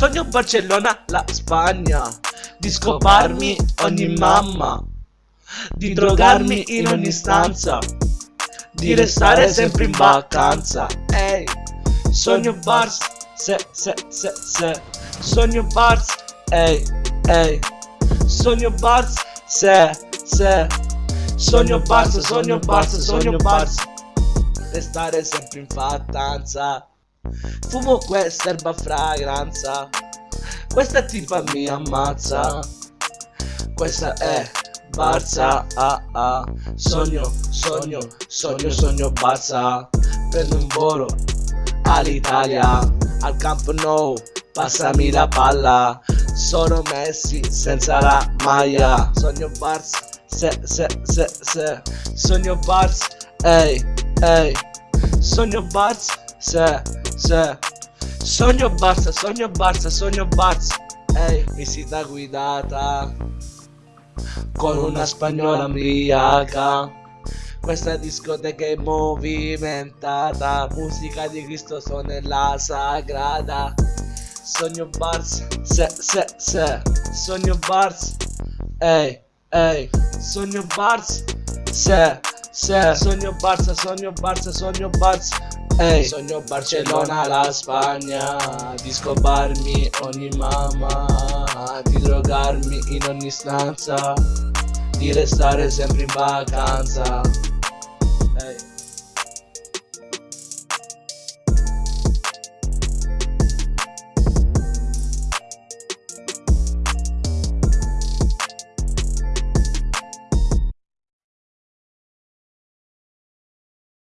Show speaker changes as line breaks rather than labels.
Sogno Barcellona, la Spagna, di scoparmi ogni mamma, di drogarmi in ogni stanza, di restare sempre in vacanza. Ehi, sogno Bars, se, se, se, se, sogno Bars, ehi, ehi, sogno Bars, se, se, sogno Bars, sogno Bars, sogno Bars, restare sempre in vacanza. Fumo questa erba fragranza. Questa tipa mi ammazza. Questa è Barza ah, ah. Sogno, sogno, sogno, sogno Barza. Prendo un volo all'Italia. Al campo no, passami la palla Sono Messi senza la maglia. Sogno Barza, se, se, se, se. Sogno Barza, ehi, ehi. Sogno Barza, se, se. Sogno Barça, sogno Barça, sogno Barça Ehi, visita guidata Con una spagnola ambriaca Questa discoteca è movimentata. Musica di Cristo suona sagrada Sogno Barça, se, se, se. Sogno Barça Ehi, ehi Sogno Barça, se, se. Sogno Barça, sogno Barça, sogno Barça Ehi, sogno Barcellona, la Spagna. Di scoparmi ogni mamma. Di drogarmi in ogni stanza. Di restare sempre in vacanza. Ehi